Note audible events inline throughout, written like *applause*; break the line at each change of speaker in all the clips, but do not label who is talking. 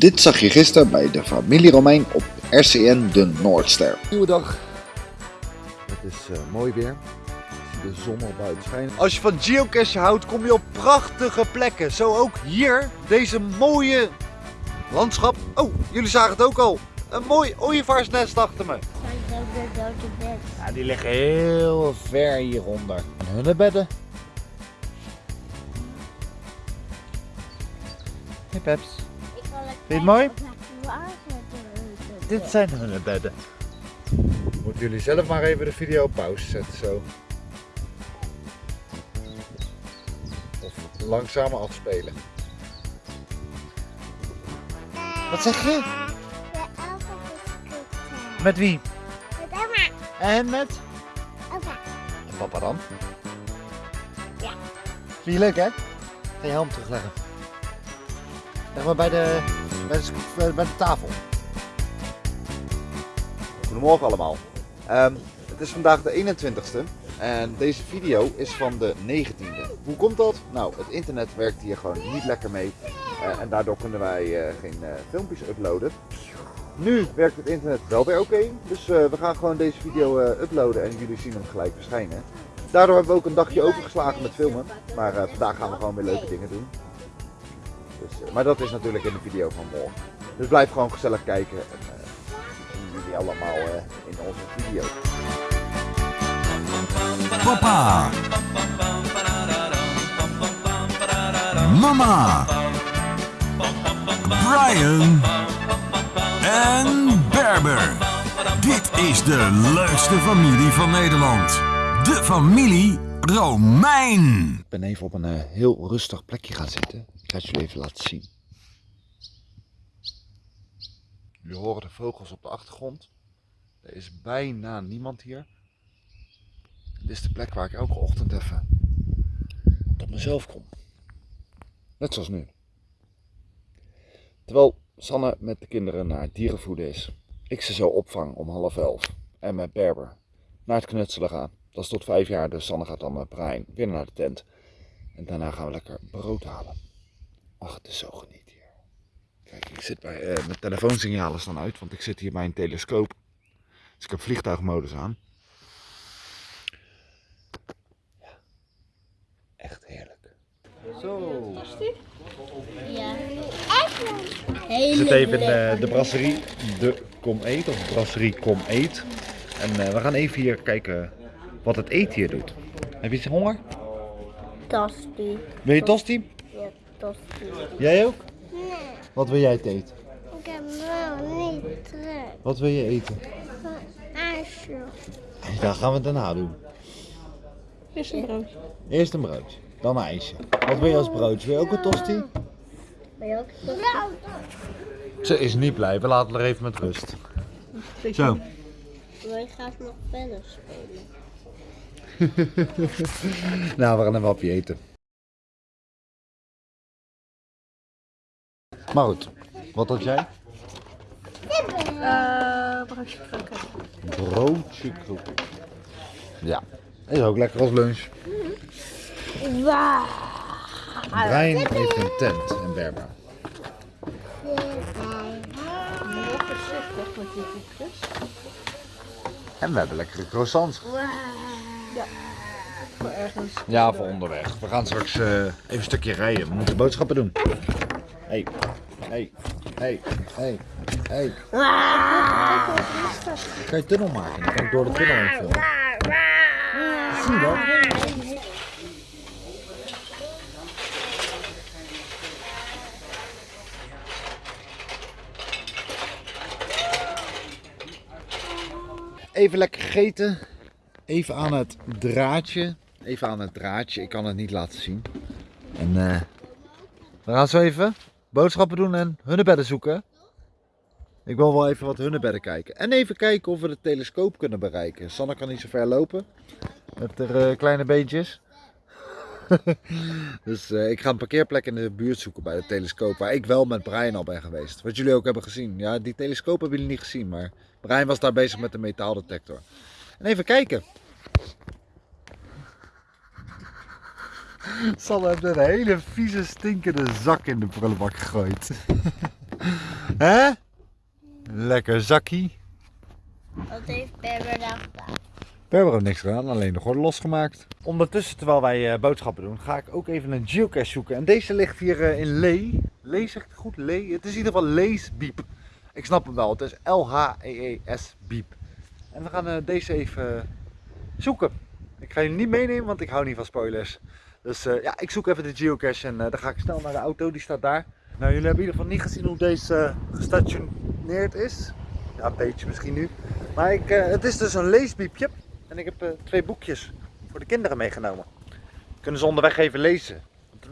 Dit zag je gisteren bij de familie Romein op RCN de Noordster.
Nieuwe dag. Het is eh, mooi weer. De zon al buiten schijnen. Als je van geocachen houdt, kom je op prachtige plekken. Zo ook hier, deze mooie landschap. Oh, jullie zagen het ook al. Een mooi ooievaarsnest achter me. Ja, die liggen heel ver hieronder. En hunnebedden. Hey Peps.
Vind
je het mooi?
Dit
Dit zijn hunnebedden. Moeten jullie zelf maar even de video op pauze zetten zo. Of langzamer afspelen. Wat zeg je?
Is
Met wie?
Met Emma.
En met?
Opa.
En papa dan?
Ja.
Vind je leuk hè? Ga je helm terugleggen. Leg maar bij de, bij de, tafel. Goedemorgen allemaal. Ehm, het is vandaag de 21ste en deze video is van de 19e. Hoe komt dat? Nou, het internet werkt hier gewoon niet lekker mee eh, en daardoor kunnen wij eh, geen eh, filmpjes uploaden. Nu werkt het internet wel weer oké, dus we gaan gewoon deze video uploaden en jullie zien hem gelijk verschijnen. Daardoor hebben we ook een dagje overgeslagen met filmen, maar vandaag gaan we gewoon weer leuke dingen doen. Maar dat is natuurlijk in de video van morgen. Dus blijf gewoon gezellig kijken en eh, zien jullie allemaal eh, in onze video.
Papa. Mama. Brian. En Berber. Dit is de leukste familie van Nederland. De familie Romein.
Ik ben even op een eh, heel rustig plekje gaan zitten. Ik ga het jullie even laten zien. Jullie horen de vogels op de achtergrond. Er is bijna niemand hier. Dit is de plek waar ik elke ochtend even tot mezelf kom. Net zoals nu. Terwijl Sanne met de kinderen naar het dierenvoeden is. Ik ze zo opvang om half elf. En met Berber naar het knutselen gaan. Dat is tot vijf jaar, dus Sanne gaat dan met Brian weer naar de tent. En daarna gaan we lekker brood halen. Ach, het is zo geniet hier. Kijk, ik zit bij, eh, mijn telefoonsignalen staan uit, want ik zit hier bij een telescoop. Dus ik heb vliegtuigmodus aan. Ja, echt heerlijk. Zo.
Ja.
Ik
Hele
zit even in eh, de brasserie De Kom Eet, of brasserie Kom Eet. En eh, we gaan even hier kijken wat het eten hier doet. Heb je honger?
Tosti.
Wil je tosti? Jij ook?
Nee,
Wat wil jij eten?
ik heb wel niet terug.
Wat wil je eten?
ijsje. *laughs*
Ja, gaan we daarna doen.
Is een broodje.
Eerst een broodje, dan een ijsje. Wat wil je als broodje? Wil je ook een tosti?
Ben je ook tosti?
Ze is niet blij, we laten haar even met rust. Zo.
Wij gaan nog verder spelen. *laughs*
Nou, we gaan een wapje eten. Maar goed, wat had jij?
Uh, broodje kroket.
Broodje kroket. Ja, is ook lekker als lunch.
Wauw.
Brian heeft een tent in Berber. En we hebben lekkere croissants.
Maar ergens.
Ja, voor onderweg. We gaan straks eh, even een stukje rijden. We moeten boodschappen doen. Hey, hey, hey, hey, hey. Kan je tunnel maken? Dan kan ik door de tunnel heen filmen. Zie je dat? Even lekker gegeten. Even aan het draadje. Even aan het draadje. Ik kan het niet laten zien. En eh, we gaan zo even boodschappen doen en hunnebedden zoeken. Ik wil wel even wat hunnebedden kijken. En even kijken of we de telescoop kunnen bereiken. Sanne kan niet zo ver lopen. Met haar eh, kleine beentjes. *laughs* dus eh, ik ga een parkeerplek in de buurt zoeken bij de telescoop. Waar ik wel met Brian al ben geweest. Wat jullie ook hebben gezien. Ja, die telescoop hebben jullie niet gezien. Maar Brian was daar bezig met de metaaldetector. En even kijken. *laughs* Sanne heeft een hele vieze stinkende zak in de prullenbak gegooid. *laughs* Hè? Lekker zakkie.
Wat heeft Berber nou gedaan?
We hebben er niks gedaan, alleen de gordel losgemaakt. Ondertussen, terwijl wij eh, boodschappen doen, ga ik ook even een geocache zoeken. En deze ligt hier eh, in Lee. Lee zegt het goed? Lee? Het is in ieder geval Lees Biep. Ik snap hem wel, het is L-H-E-E-S Biep. En we gaan eh, deze even zoeken. Ik ga jullie niet meenemen, want ik hou niet van spoilers. Dus eh, ja, ik zoek even de geocache en eh, dan ga ik snel naar de auto, die staat daar. Nou, jullie hebben in ieder geval niet gezien hoe deze eh, gestationeerd is. Ja, een beetje misschien nu. Maar ik, het is dus een leesbiepje. En ik heb twee boekjes voor de kinderen meegenomen. Kunnen ze onderweg even lezen. Want,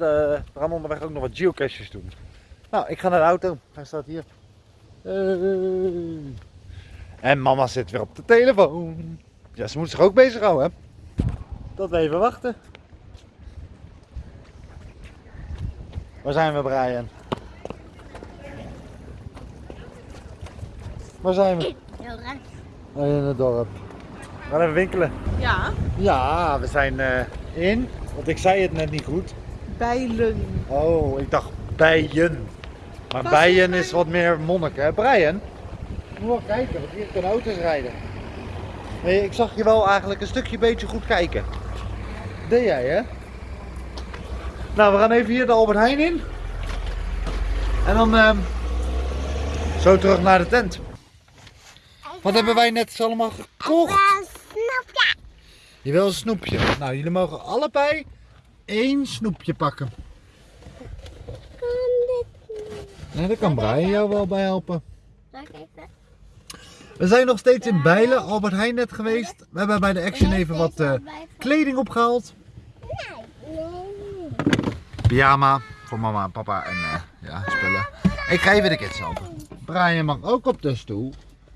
we gaan onderweg ook nog wat geocaches doen. Nou, ik ga naar de auto. Hij staat hier. En mama zit weer op de telefoon. Ja, ze moet zich ook bezighouden. hè. Tot we even wachten. Waar zijn we, Brian? Waar zijn we?
Heel.
Oh, in het dorp. We gaan even winkelen.
Ja,
Ja, we zijn eh, in. Want ik zei het net niet goed.
bijlen.
Oh, ik dacht bijen. Maar bijen is wat meer monnik, hè? Brian? Moet wel kijken, want hier kunnen auto's rijden. Nee, ik zag je wel eigenlijk een stukje beetje goed kijken. Deed jij, hè? Nou, we gaan even hier de Albert Heijn in. En dan ehm, zo terug naar de tent. Wat hebben wij net allemaal gekocht?
Snap
Je wil een snoepje. Nou, jullie mogen allebei één snoepje pakken. Nee, daar kan Brian jou wel bij helpen. We zijn nog steeds in Bijlen, Albert Heijn net geweest. We hebben bij de Action even wat eh, kleding opgehaald. Pyjama voor mama en papa en eh, ja, spullen. Ik ga even de kids helpen. Brian mag ook op de stoel.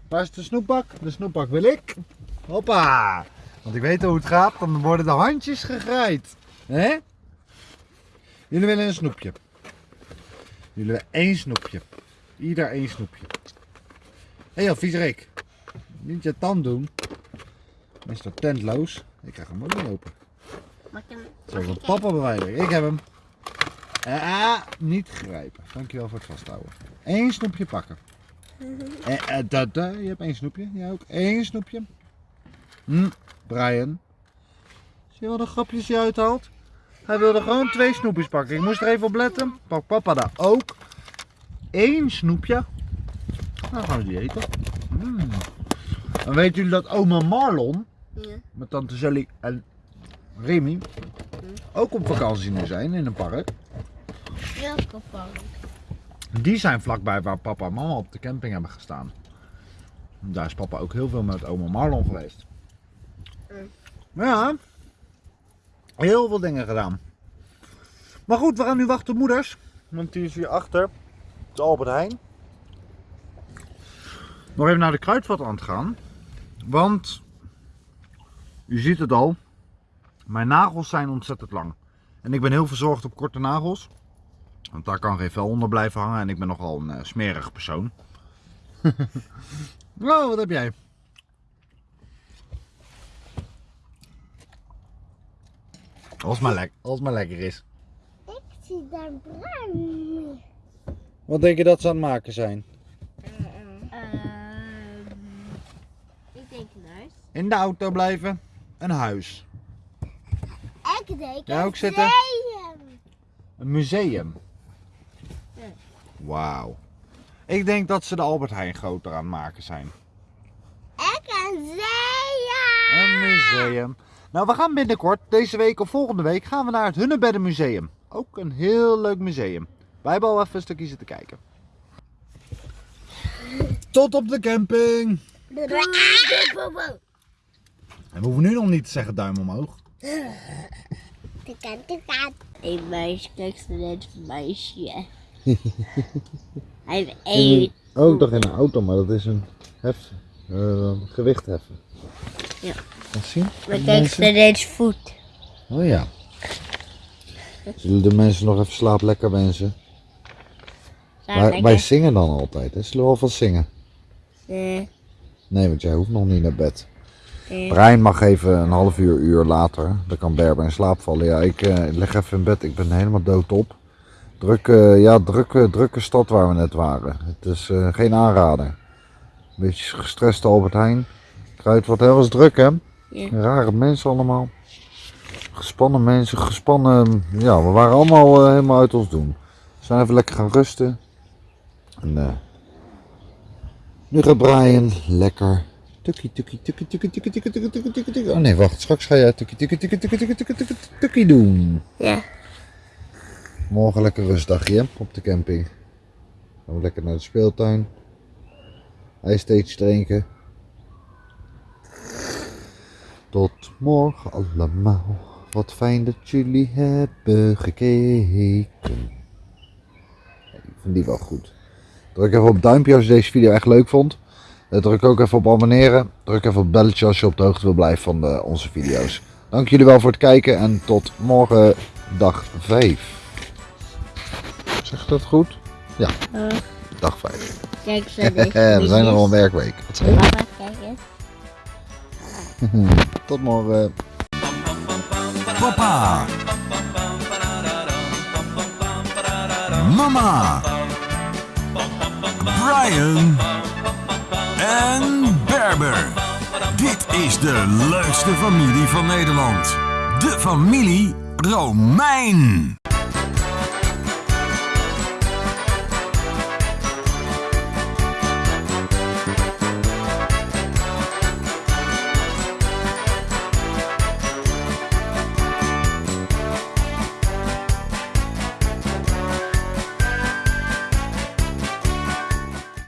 Waar is de snoepbak? De snoepbak wil ik. Hoppa! Want ik weet hoe het gaat, dan worden de handjes gegraaid. Hè? Jullie willen een snoepje. Jullie willen één snoepje. Ieder één snoepje. Hé hey, viezerik. Niet je tand doen. Mr. Tentloos. Ik krijg hem ook niet open. Zo van papa bewijzen. Ik heb hem. Ah, niet grijpen. Dankjewel voor het vasthouden. Eén snoepje pakken. *laughs* Eh, eh, da, da. Je hebt één snoepje. Jij ook. Eén snoepje. Hm, Brian. Zie je wat een grapjes je uithaalt? Hij wilde gewoon twee snoepjes pakken. Ik moest er even op letten. Pak papa daar ook. Eén snoepje. Nou gaan we die eten. Mm. Dan weten jullie dat oma Marlon
Ja.
met tante Sally en Remy ook op vakantie nu zijn in een park.
Welke?
Die zijn vlakbij waar papa en mama op de camping hebben gestaan. Daar is papa ook heel veel met oma Marlon geweest. Maar ja, heel veel dingen gedaan. Maar goed, we gaan nu wachten op moeders. Want die is hier achter, de Albert Heijn. Nog even naar de kruidvat aan het gaan. Want, u ziet het al, mijn nagels zijn ontzettend lang. En ik ben heel verzorgd op korte nagels. Want daar kan geen vel onder blijven hangen en ik ben nogal een eh, smerig persoon. *laughs* nou, wat heb jij? Als maar, lek als maar lekker is.
Ik zie daar bruin.
Wat denk je dat ze aan het maken zijn?
Ehm, ik denk een huis.
In de auto blijven. Een huis.
Ik denk een
zitten?
museum.
Een museum. Wauw. Ik denk dat ze de Albert Heijn groter aan het maken zijn.
Ik een museum.
Een museum. Nou, we gaan binnenkort, deze week of volgende week, gaan we naar het Hunnebedden Museum. Ook een heel leuk museum. Wij hebben al even een stukje zitten kijken. Tot op de camping. En we hoeven nu nog niet te zeggen duim omhoog.
Een meisje, kijk ze net een meisje. *laughs* Hij heeft één.
Oh, ik dacht in een auto, maar dat is een hef, gewicht heffen.
Ja.
Wat zien?
Maar kijk ze net voet.
Oh ja. Zullen de mensen nog even slaap lekker wensen? Wij, wij zingen dan altijd, hè? Zullen we alvast zingen?
Nee.
Nee, want jij hoeft nog niet naar bed.
Nee.
Brian mag even een half uur, uur later. Dan kan Berber in slaap vallen. Ja, ik eh, leg even in bed. Ik ben helemaal doodop. Drukke, ja, drukke, drukke stad waar we net waren. Het is eh, geen aanrader. Een beetje gestrest Albert Heijn. Kruid wat heel was druk hè.
Ja.
Rare mensen allemaal. Gespannen mensen, gespannen. Ja, we waren allemaal eh, helemaal uit ons doen. We zijn even lekker gaan rusten. En eh, nu gaat Brian lekker. Tukkie, tukkie, tukkie, tukkie, tukkie, tukkie, tukkie, tukkie, tukkie, tukkie. Oh nee, wacht. Straks ga jij tukkie, tukkie, tukkie, tukkie, tukkie, tukkie, tukkie, tukkie doen.
Ja.
Morgen lekker rustdagje op de camping. Gaan we lekker naar de speeltuin. Ijsteetjes drinken. Tot morgen allemaal. Wat fijn dat jullie hebben gekeken. Ik vind die wel goed. Druk even op duimpje als je deze video echt leuk vond. Eh, Druk ook even op abonneren. Druk even op belletje als je op de hoogte wil blijven van de, onze video's. Dank jullie wel voor het kijken en tot morgen dag 5. Zeg ik dat goed? Ja,
Uh,
dag 5.
kijk zo deze *laughs*
We zijn er al een werkweek. Wat zei je?
Papa, kijk eens. *laughs*
Tot morgen.
Papa. Mama. Brian. En Berber. Dit is de leukste familie van Nederland. De familie Romein.